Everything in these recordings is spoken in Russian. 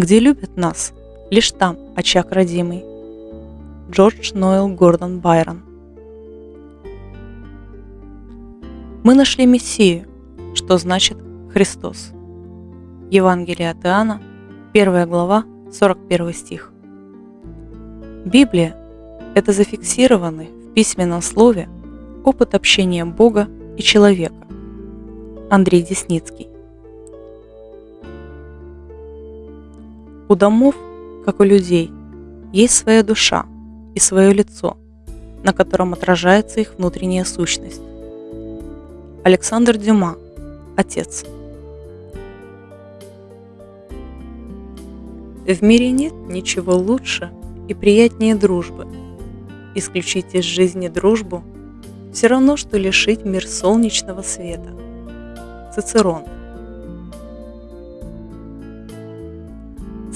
где любят нас, лишь там очаг родимый. Джордж Ноэл Гордон Байрон Мы нашли Мессию, что значит Христос. Евангелие от Иоанна, 1 глава, 41 стих. Библия – это зафиксированный в письменном слове опыт общения Бога и человека. Андрей Десницкий. У домов, как у людей, есть своя душа и свое лицо, на котором отражается их внутренняя сущность. Александр Дюма, отец. В мире нет ничего лучше и приятнее дружбы. Исключить из жизни дружбу – все равно, что лишить мир солнечного света. Цицерон –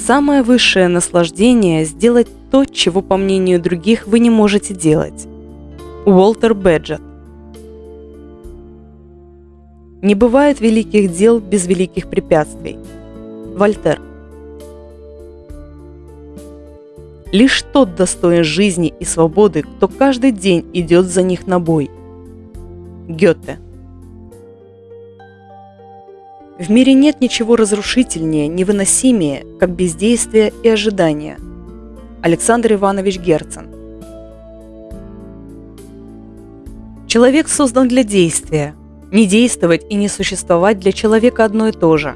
Самое высшее наслаждение – сделать то, чего, по мнению других, вы не можете делать. Уолтер Беджет Не бывает великих дел без великих препятствий. Вольтер Лишь тот достоин жизни и свободы, кто каждый день идет за них на бой. Гёте в мире нет ничего разрушительнее, невыносимее, как бездействие и ожидание. Александр Иванович Герцен Человек создан для действия. Не действовать и не существовать для человека одно и то же.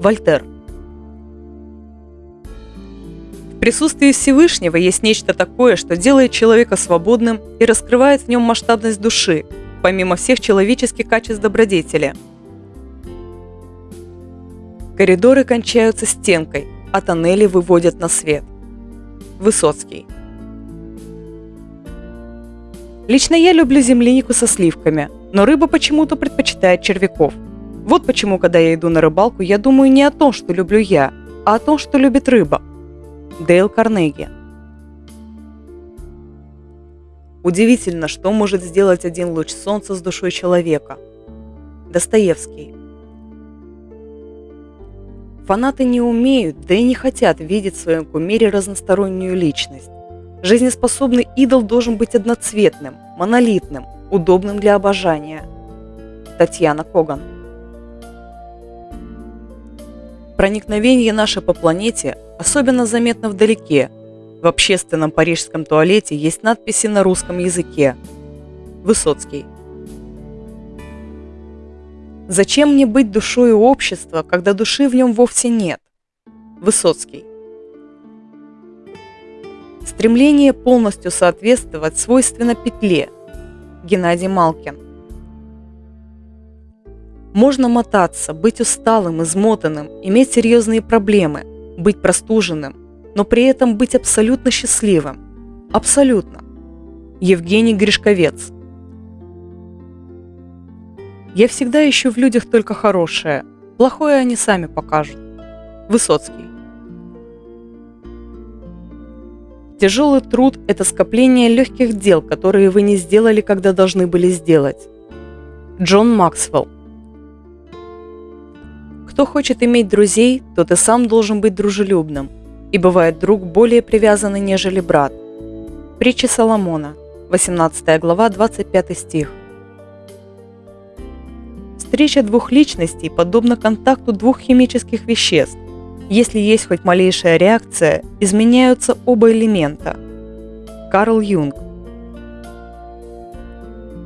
Вольтер В присутствии Всевышнего есть нечто такое, что делает человека свободным и раскрывает в нем масштабность души, помимо всех человеческих качеств добродетели – Коридоры кончаются стенкой, а тоннели выводят на свет. Высоцкий. Лично я люблю землянику со сливками, но рыба почему-то предпочитает червяков. Вот почему, когда я иду на рыбалку, я думаю не о том, что люблю я, а о том, что любит рыба. Дейл Карнеги. Удивительно, что может сделать один луч солнца с душой человека. Достоевский. Фанаты не умеют, да и не хотят видеть в своем кумире разностороннюю личность. Жизнеспособный идол должен быть одноцветным, монолитным, удобным для обожания. Татьяна Коган Проникновение наше по планете особенно заметно вдалеке. В общественном парижском туалете есть надписи на русском языке. Высоцкий Зачем мне быть душой общества, когда души в нем вовсе нет? Высоцкий. Стремление полностью соответствовать свойственно петле. Геннадий Малкин. Можно мотаться, быть усталым, измотанным, иметь серьезные проблемы, быть простуженным, но при этом быть абсолютно счастливым. Абсолютно. Евгений Гришковец. Я всегда ищу в людях только хорошее. Плохое они сами покажут. Высоцкий. Тяжелый труд – это скопление легких дел, которые вы не сделали, когда должны были сделать. Джон Максвелл. Кто хочет иметь друзей, тот и сам должен быть дружелюбным. И бывает друг более привязанный, нежели брат. Притча Соломона, 18 глава, 25 стих. Встреча двух личностей подобна контакту двух химических веществ. Если есть хоть малейшая реакция, изменяются оба элемента. Карл Юнг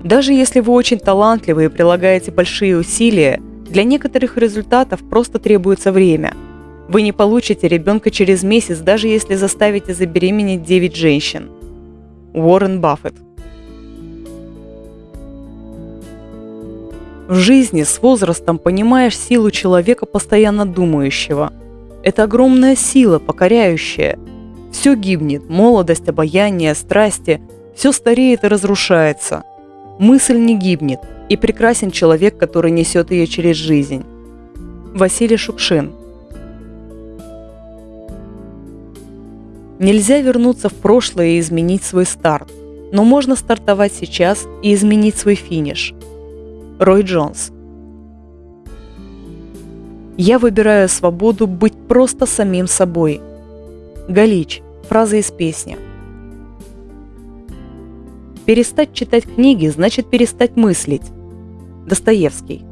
Даже если вы очень талантливы и прилагаете большие усилия, для некоторых результатов просто требуется время. Вы не получите ребенка через месяц, даже если заставите забеременеть 9 женщин. Уоррен Баффет В жизни с возрастом понимаешь силу человека, постоянно думающего. Это огромная сила, покоряющая. Все гибнет, молодость, обаяние, страсти, все стареет и разрушается. Мысль не гибнет, и прекрасен человек, который несет ее через жизнь. Василий Шукшин Нельзя вернуться в прошлое и изменить свой старт, но можно стартовать сейчас и изменить свой финиш – Рой Джонс. Я выбираю свободу быть просто самим собой. Галич. Фраза из песни. Перестать читать книги значит перестать мыслить. Достоевский.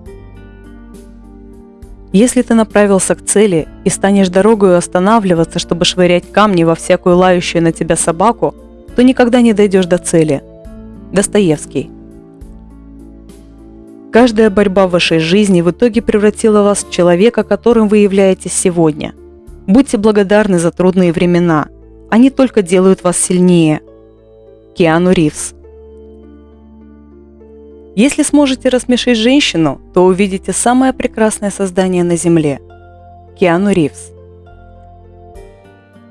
Если ты направился к цели и станешь дорогою останавливаться, чтобы швырять камни во всякую лающую на тебя собаку, то никогда не дойдешь до цели. Достоевский. Каждая борьба в вашей жизни в итоге превратила вас в человека, которым вы являетесь сегодня. Будьте благодарны за трудные времена. Они только делают вас сильнее. Киану Ривз. Если сможете рассмешить женщину, то увидите самое прекрасное создание на Земле. Киану Ривз.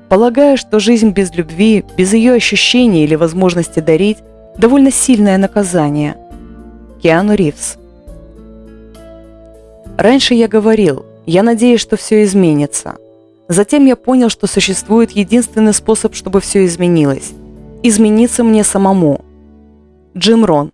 Полагаю, что жизнь без любви, без ее ощущений или возможности дарить – довольно сильное наказание. Киану Ривз. Раньше я говорил, я надеюсь, что все изменится. Затем я понял, что существует единственный способ, чтобы все изменилось – измениться мне самому. Джим Рон.